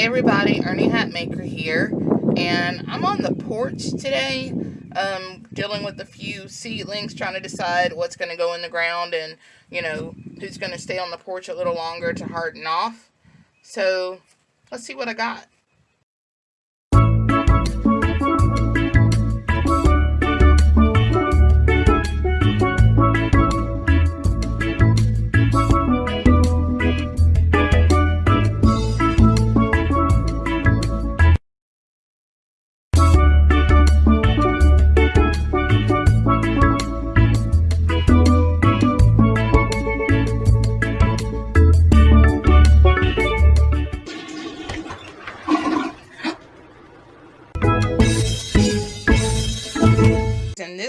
Hey everybody, Ernie Hatmaker here, and I'm on the porch today, um, dealing with a few seedlings, trying to decide what's going to go in the ground and, you know, who's going to stay on the porch a little longer to harden off. So, let's see what I got.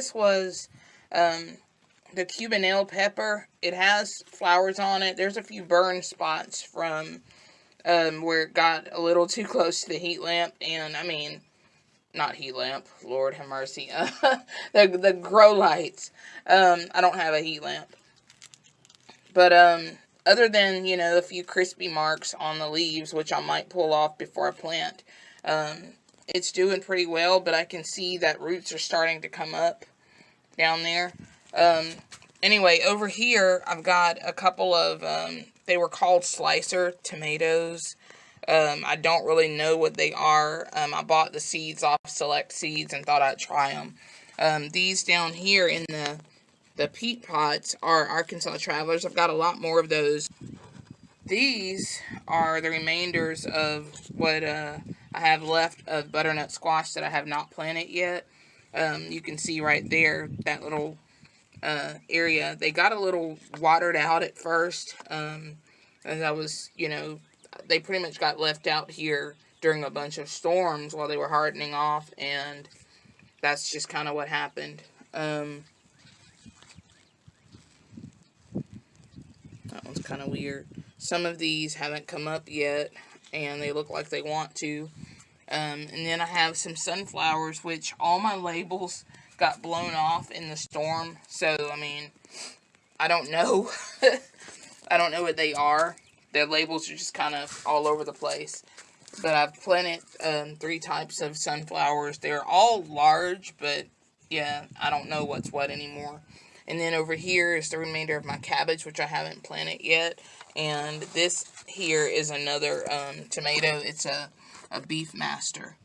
This was um, the Cubanelle pepper. It has flowers on it. There's a few burn spots from um, where it got a little too close to the heat lamp. And, I mean, not heat lamp. Lord have mercy. the, the grow lights. Um, I don't have a heat lamp. But, um, other than, you know, a few crispy marks on the leaves, which I might pull off before I plant, um, it's doing pretty well, but I can see that roots are starting to come up down there. Um, anyway, over here, I've got a couple of, um, they were called slicer tomatoes. Um, I don't really know what they are. Um, I bought the seeds off Select Seeds and thought I'd try them. Um, these down here in the, the peat pots are Arkansas Travelers. I've got a lot more of those. These are the remainders of what uh, I have left of butternut squash that I have not planted yet. Um, you can see right there, that little uh, area. They got a little watered out at first. Um, as I was, you know, they pretty much got left out here during a bunch of storms while they were hardening off. And that's just kind of what happened. Um, that one's kind of weird. Some of these haven't come up yet and they look like they want to. Um, and then I have some sunflowers, which all my labels got blown off in the storm. So, I mean, I don't know. I don't know what they are. Their labels are just kind of all over the place. But I've planted um, three types of sunflowers. They're all large, but yeah, I don't know what's what anymore. And then over here is the remainder of my cabbage, which I haven't planted yet. And this here is another um, tomato. It's a, a Beef Master.